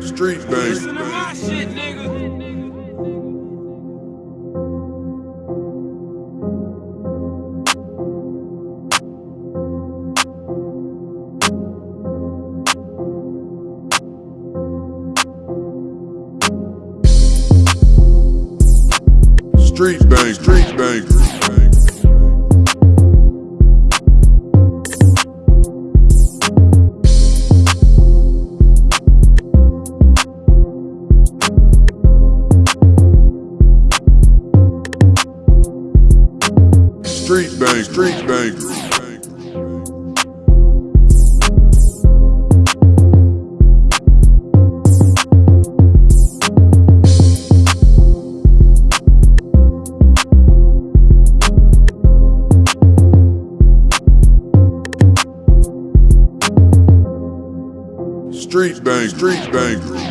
Street bang. My shit, nigga. Street bang. Street bang. Street bang. Street bang. Street bang. Street bang.